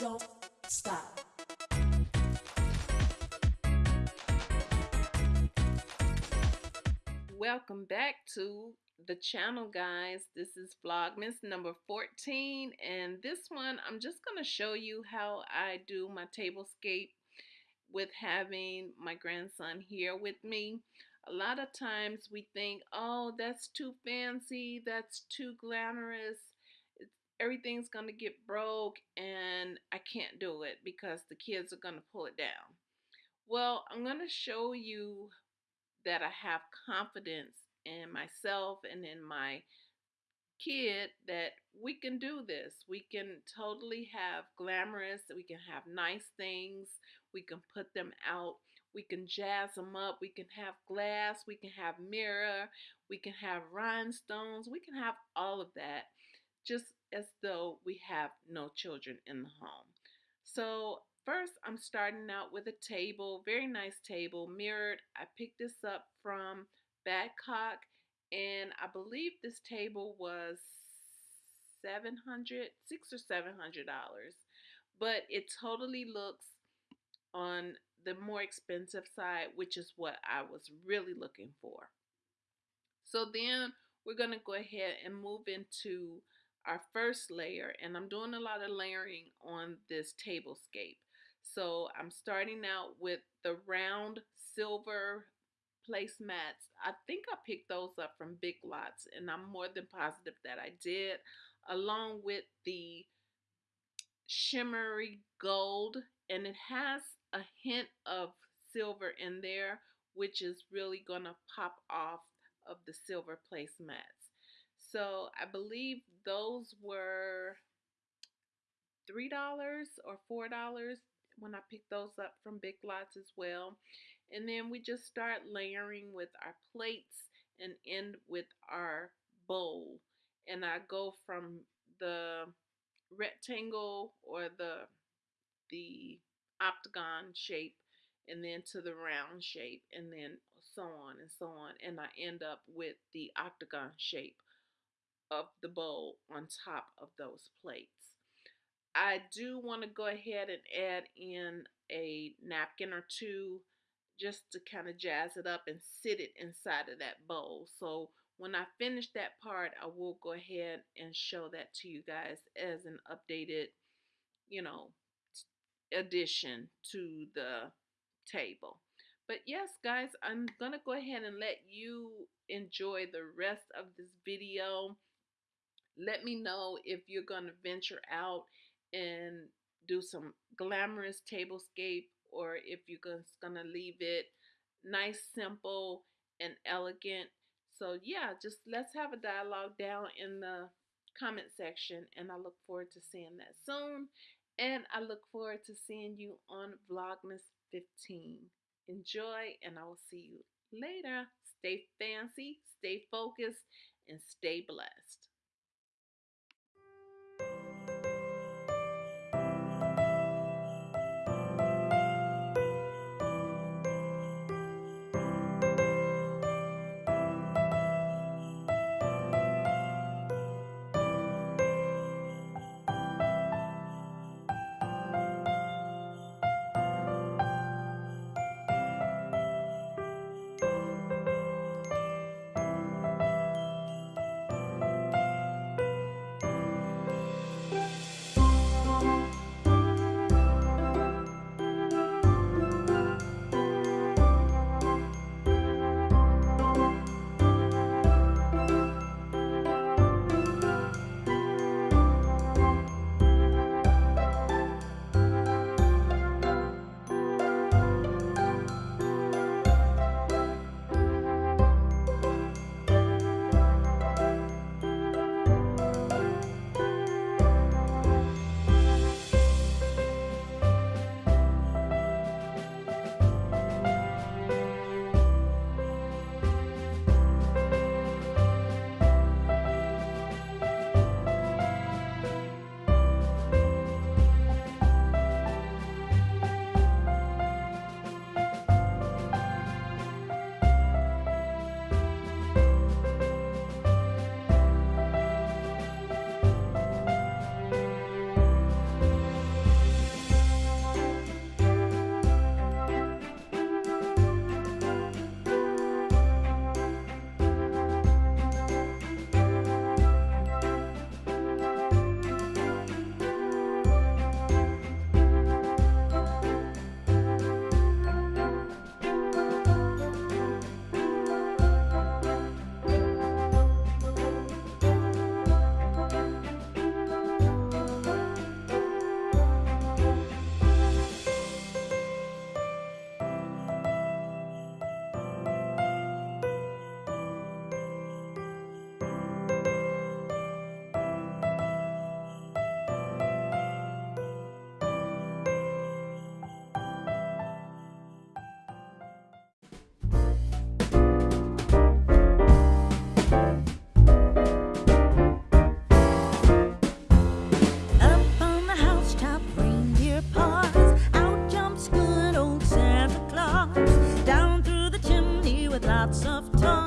don't stop. Welcome back to the channel, guys. This is Vlogmas number 14, and this one I'm just going to show you how I do my tablescape with having my grandson here with me. A lot of times we think, oh, that's too fancy, that's too glamorous, everything's going to get broke, and I can't do it because the kids are going to pull it down. Well, I'm going to show you that I have confidence in myself and in my kid that we can do this. We can totally have glamorous, we can have nice things, we can put them out, we can jazz them up, we can have glass, we can have mirror, we can have rhinestones, we can have all of that just as though we have no children in the home. So first I'm starting out with a table, very nice table, mirrored. I picked this up from Badcock and I believe this table was 700 six or seven hundred dollars but it totally looks on the more expensive side which is what I was really looking for so then we're going to go ahead and move into our first layer and I'm doing a lot of layering on this tablescape so I'm starting out with the round silver placemats. I think I picked those up from Big Lots, and I'm more than positive that I did, along with the shimmery gold, and it has a hint of silver in there, which is really going to pop off of the silver placemats. So I believe those were $3 or $4 when I picked those up from Big Lots as well. And then we just start layering with our plates and end with our bowl. And I go from the rectangle or the the octagon shape and then to the round shape and then so on and so on and I end up with the octagon shape of the bowl on top of those plates. I do want to go ahead and add in a napkin or two just to kind of jazz it up and sit it inside of that bowl. So when I finish that part, I will go ahead and show that to you guys as an updated, you know, addition to the table. But yes, guys, I'm going to go ahead and let you enjoy the rest of this video. Let me know if you're going to venture out and do some glamorous tablescape or if you're just gonna leave it nice, simple, and elegant. So yeah, just let's have a dialogue down in the comment section and I look forward to seeing that soon. And I look forward to seeing you on Vlogmas 15. Enjoy and I will see you later. Stay fancy, stay focused, and stay blessed. lots of time.